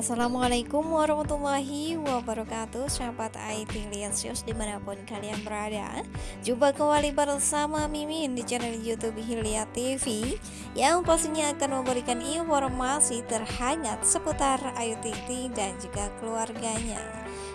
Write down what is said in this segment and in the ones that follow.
Assalamualaikum warahmatullahi wabarakatuh. Sahabat IT Liasius di mana pun kalian berada Jumpa kembali bersama Mimin di channel Youtube Hilya TV Yang pastinya akan memberikan informasi terhangat seputar Ayu Ting dan juga keluarganya.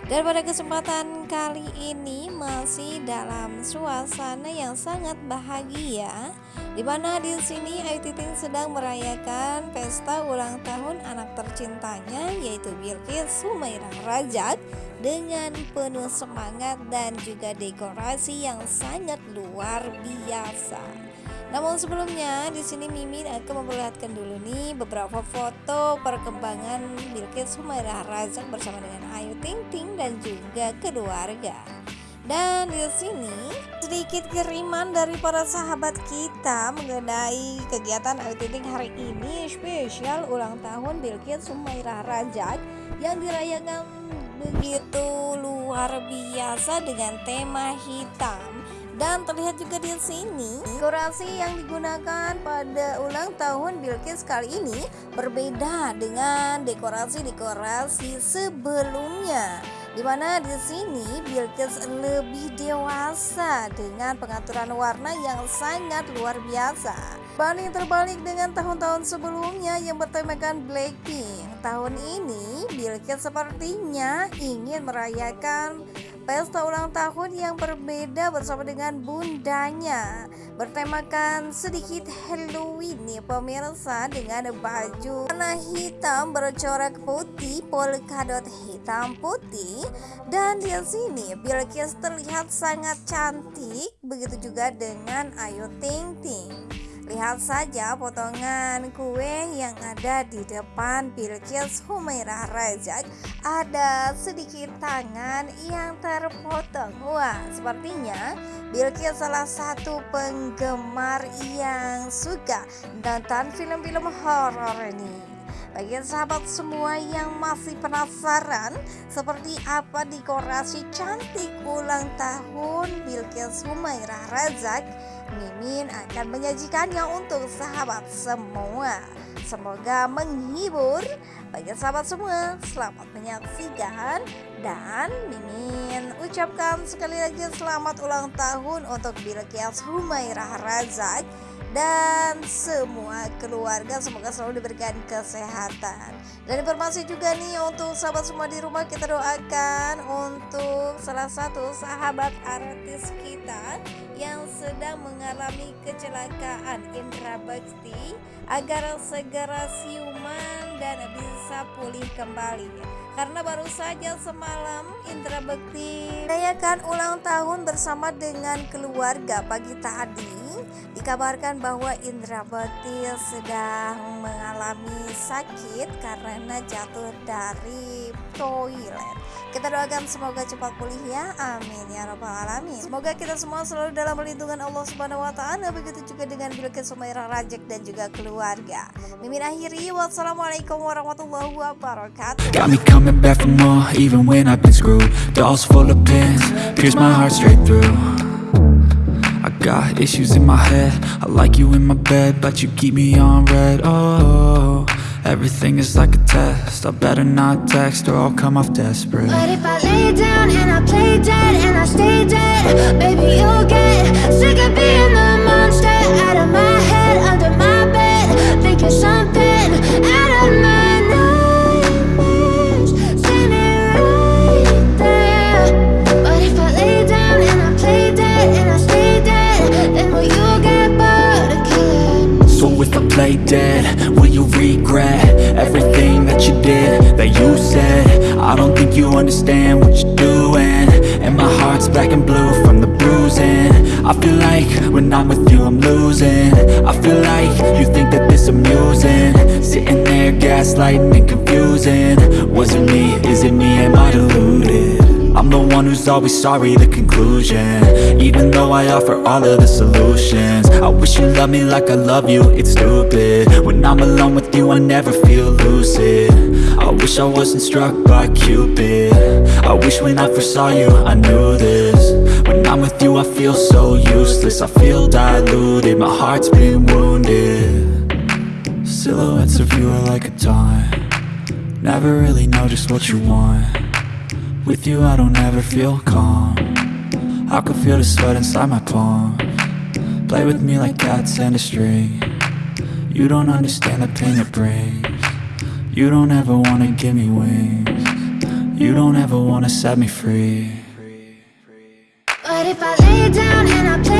Dan pada kesempatan kali ini masih dalam suasana yang sangat bahagia di mana di sini Ayu Ting sedang merayakan pesta ulang tahun anak tercintanya yaitu Bilqis Sumairah Rajak dengan penuh semangat dan juga dekorasi yang sangat luar biasa. Namun sebelumnya di sini Mimin akan memperlihatkan dulu nih beberapa foto perkembangan Bilqis Humairah Razak bersama dengan Ayu Ting Ting dan juga keluarga. Dan di sini sedikit kiriman dari para sahabat kita mengenai kegiatan Ayu hari ini spesial ulang tahun Bilqis Humairah Razak yang dirayakan begitu luar biasa dengan tema hitam. Dan terlihat juga di sini dekorasi yang digunakan pada ulang tahun Bilqis kali ini berbeda dengan dekorasi-dekorasi sebelumnya di mana di sini Bilqis lebih dewasa dengan pengaturan warna yang sangat luar biasa. Banding terbalik dengan tahun-tahun sebelumnya yang bertemakan Blackpink. Tahun ini Bilqis sepertinya ingin merayakan pesta ulang tahun yang berbeda bersama dengan bundanya. Bertemakan sedikit Halloween nih pemirsa dengan baju warna hitam bercorak putih polkadot hitam putih. Dan di sini Bilqis terlihat sangat cantik begitu juga dengan Ayu Ting Ting Lihat saja potongan kue yang ada di depan Bilqis Humairah Rajak Ada sedikit tangan yang terpotong. Wah sepertinya Bilqis salah satu penggemar yang suka nonton film-film horor ini. Bagi sahabat semua yang masih penasaran seperti apa dekorasi cantik ulang tahun Bilqis Humairah Razak Mimin akan menyajikannya untuk sahabat semua. Semoga menghibur bagi sahabat semua. Selamat menyaksikan dan Mimin ucapkan sekali lagi selamat ulang tahun untuk Bilqis Humairah Razak dan semua keluarga. Semoga selalu diberikan kesehatan. Dan informasi juga nih untuk sahabat semua di rumah kita doakan untuk salah satu sahabat artis kita yang sedang mengalami kecelakaan. Indra Bakti agar segera siuman dan bisa pulih kembali. Karena baru saja semalam Indra Bekti merayakan ulang tahun bersama dengan keluarga pagi tadi Dikabarkan bahwa Indra Bekti sedang mengalami sakit karena jatuh dari toilet. Kita doakan semoga cepat pulih ya. Amin ya rabbal alamin. Semoga kita semua selalu dalam perlindungan Allah Subhanahu wa taala begitu juga dengan Bilqis Sumairah Rajak dan juga keluarga. Mimin akhiri wassalamualaikum warahmatullahi wabarakatuh. Got me coming back for more even when I've been screwed. Dolls full of pins, pierce my heart straight through. Got issues in my head. I like you in my bed But you keep me on red. Oh, everything is like a test. I better not text Or I'll come off desperate. But if I lay down and I play dead And I stay dead Baby, you'll get sick of being the monster. Out of my head, under my bed Thinking something I don't think you understand what you're doing. And my heart's black and blue from the bruising. I feel like when I'm with you I'm losing. I feel like you think that this amusing. Sitting there gaslighting and confusing. Was it me, is it me, always sorry, the conclusion. Even though I offer all of the solutions I wish you loved me like I love you, it's stupid. When I'm alone with you, I never feel lucid. I wish I wasn't struck by Cupid. I wish when I first saw you, I knew this. When I'm with you, I feel so useless I feel diluted, my heart's been wounded. Silhouettes of you are like a taunt. Never really know just what you want With you I don't ever feel calm. I can feel the sweat inside my palm. Play with me like cats and a string. You don't understand the pain it brings. You don't ever wanna give me wings. You don't ever wanna set me free. But if I lay down and I play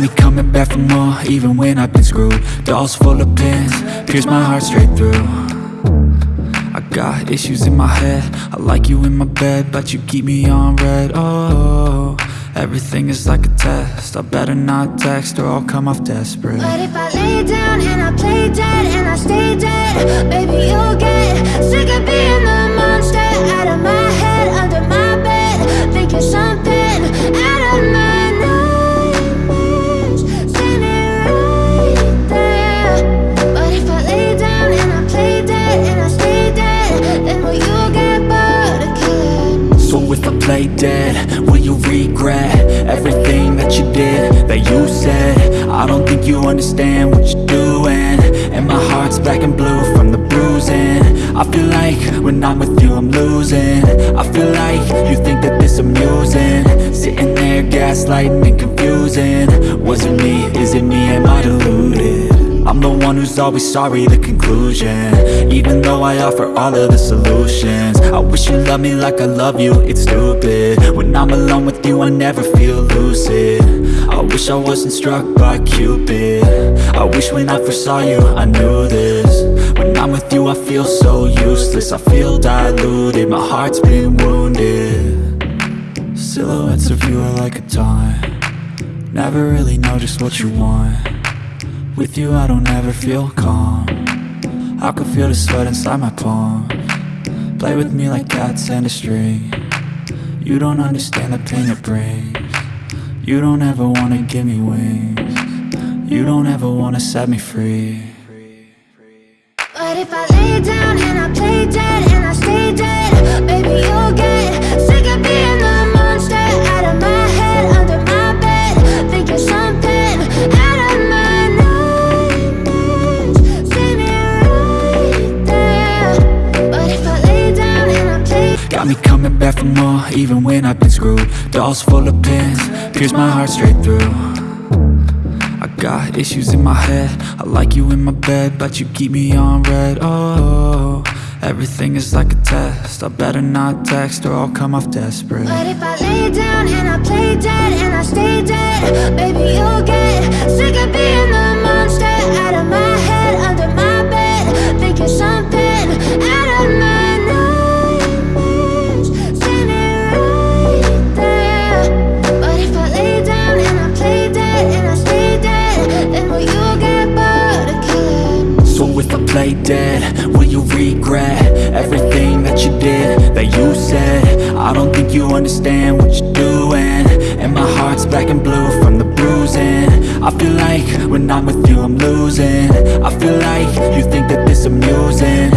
Got coming back for more even when I've been screwed. Dolls full of pins, pierce my heart straight through. I got issues in my head, I like you in my bed But you keep me on red, oh Everything is like a test, I better not text or I'll come off desperate. But if I lay down and I play dead and I stay dead, baby, you'll get you understand what you're doing. And my heart's black and blue from the bruising. I feel like when I'm with you I'm losing. I feel like you think that this amusing. Sitting there gaslighting and confusing. Was it me? Is it me? Am I deluded? I'm the one who's always sorry, the conclusion. Even though I offer all of the solutions. I wish you loved me like I love you, it's stupid. When I'm alone with you, I never feel lucid I wish I wasn't struck by Cupid. I wish when I first saw you, I knew this. When I'm with you, I feel so useless. I feel diluted, my heart's been wounded. Silhouettes of you are like a taunt. Never really know just what you want. With you I don't ever feel calm. I can feel the sweat inside my palm. Play with me like cats and a string. You don't understand the pain it brings You don't ever wanna give me wings. You don't ever wanna set me free. But if I lay down and I play dead I've been screwed. Dolls full of pins, pierce my heart straight through. I got issues in my head, I like you in my bed But you keep me on red, oh Everything is like a test, I better not text or I'll come off desperate. But if I lay down and I play dead and I stay dead, baby, you'll get sick of being the monster out of my Will you regret everything that you did, that you said? I don't think you understand what you're doing And my heart's black and blue from the bruising. I feel like when I'm with you I'm losing. I feel like you think that this amusing.